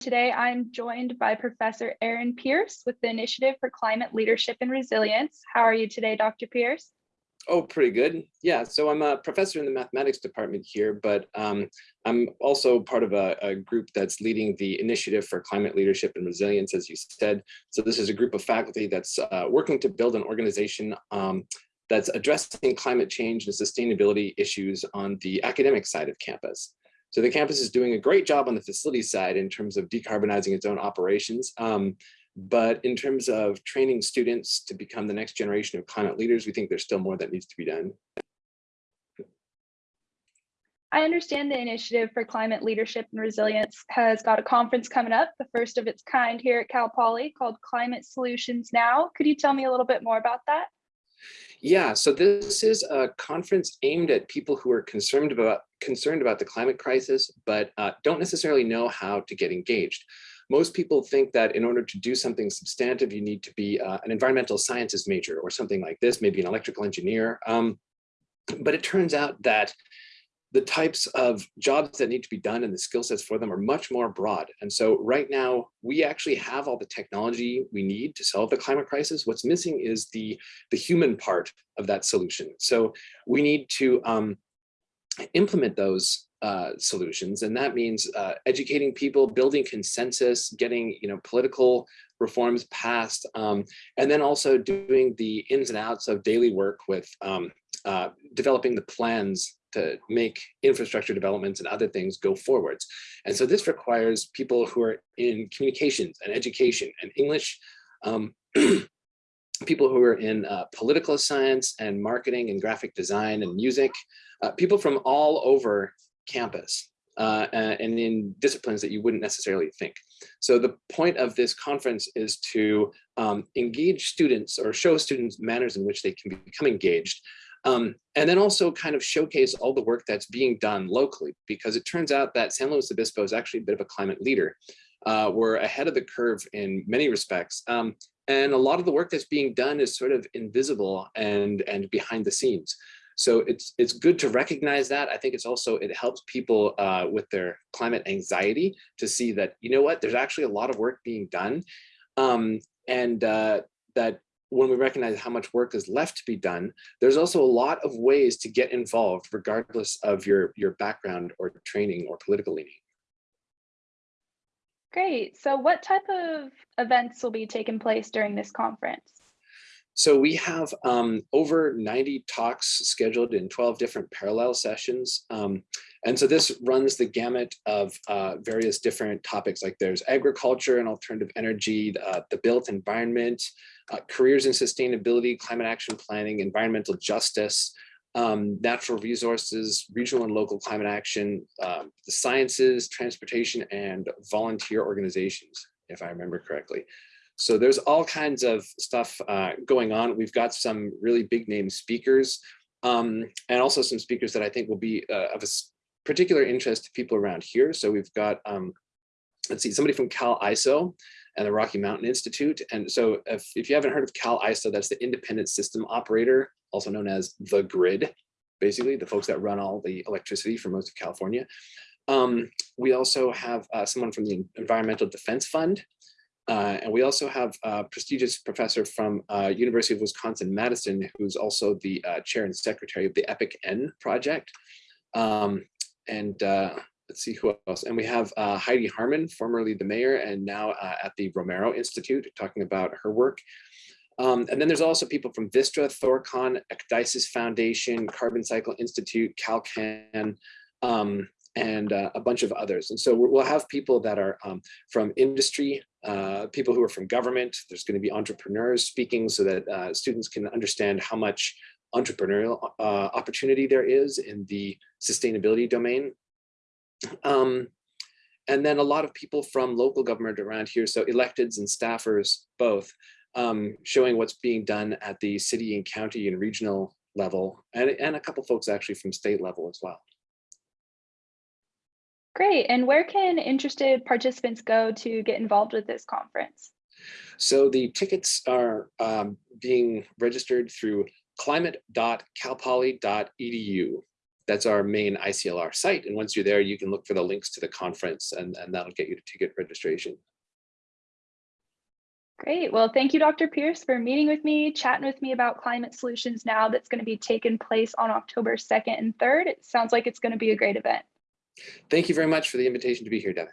Today, I'm joined by Professor Aaron Pierce with the Initiative for Climate Leadership and Resilience. How are you today, Dr. Pierce? Oh, pretty good. Yeah, so I'm a professor in the mathematics department here, but um, I'm also part of a, a, group that's leading the Initiative for Climate Leadership and Resilience, as you said. So this is a group of faculty that's uh, working to build an organization um, that's addressing climate change and sustainability issues on the academic side of campus. So the campus is doing a great job on the facility side in terms of decarbonizing its own operations. Um, but in terms of training students to become the next generation of climate leaders, we think there's still more that needs to be done. I understand the Initiative for Climate Leadership and Resilience has got a conference coming up, the first of its kind here at Cal Poly called Climate Solutions Now. Could you tell me a little bit more about that? Yeah, so this is a conference aimed at people who are concerned about concerned about the climate crisis, but uh, don't necessarily know how to get engaged. Most people think that in order to do something substantive, you need to be uh, an environmental sciences major or something like this, maybe an electrical engineer. Um, but it turns out that the types of jobs that need to be done and the skill sets for them are much more broad. And so right now, we actually have all the technology we need to solve the climate crisis. What's missing is the, the human part of that solution. So we need to um, implement those uh, solutions. And that means uh, educating people, building consensus, getting you know political reforms passed, um, and then also doing the ins and outs of daily work with um, uh, developing the plans to make infrastructure developments and other things go forwards. And so this requires people who are in communications and education and English, um, people who are in uh, political science and marketing and graphic design and music, uh, people from all over campus uh, and in disciplines that you wouldn't necessarily think. So the point of this conference is to um, engage students or show students manners in which they can become engaged um, and then also kind of showcase all the work that's being done locally, because it turns out that San Luis Obispo is actually a bit of a climate leader. Uh, we're ahead of the curve in many respects. Um, and a lot of the work that's being done is sort of invisible and, and behind the scenes. So it's it's good to recognize that. I think it's also, it helps people uh, with their climate anxiety to see that, you know what, there's actually a lot of work being done. Um, and uh, that when we recognize how much work is left to be done, there's also a lot of ways to get involved regardless of your, your background or training or political leaning. Great. So what type of events will be taking place during this conference? So we have um, over 90 talks scheduled in 12 different parallel sessions. Um, and so this runs the gamut of uh, various different topics like there's agriculture and alternative energy, uh, the built environment, uh, careers in sustainability, climate action planning, environmental justice, um, natural resources, regional and local climate action, um, the sciences, transportation, and volunteer organizations, if I remember correctly. So there's all kinds of stuff uh, going on. We've got some really big name speakers um, and also some speakers that I think will be uh, of a particular interest to people around here. So we've got, um, let's see, somebody from Cal ISO and the Rocky Mountain Institute. And so if, if you haven't heard of Cal ISO, that's the independent system operator, also known as the grid, basically the folks that run all the electricity for most of California. Um, we also have uh, someone from the Environmental Defense Fund, uh, and we also have a prestigious professor from uh, University of Wisconsin-Madison, who's also the uh, chair and secretary of the EPIC N project. Um, and uh, let's see who else. And we have uh, Heidi Harmon, formerly the mayor and now uh, at the Romero Institute, talking about her work. Um, and then there's also people from Vistra, Thorcon, Ecdysis Foundation, Carbon Cycle Institute, CalCan, um, and uh, a bunch of others. And so we'll have people that are um, from industry, uh, people who are from government. There's going to be entrepreneurs speaking so that uh, students can understand how much entrepreneurial uh, opportunity there is in the sustainability domain. Um, and then a lot of people from local government around here, so electeds and staffers both, um, showing what's being done at the city and county and regional level, and, and a couple folks actually from state level as well. Great. And where can interested participants go to get involved with this conference? So the tickets are um, being registered through climate.calpoly.edu. That's our main ICLR site. And once you're there, you can look for the links to the conference and, and that'll get you to ticket registration. Great. Well, thank you, Dr. Pierce, for meeting with me, chatting with me about Climate Solutions Now that's going to be taking place on October 2nd and 3rd. It sounds like it's going to be a great event. Thank you very much for the invitation to be here, Devin.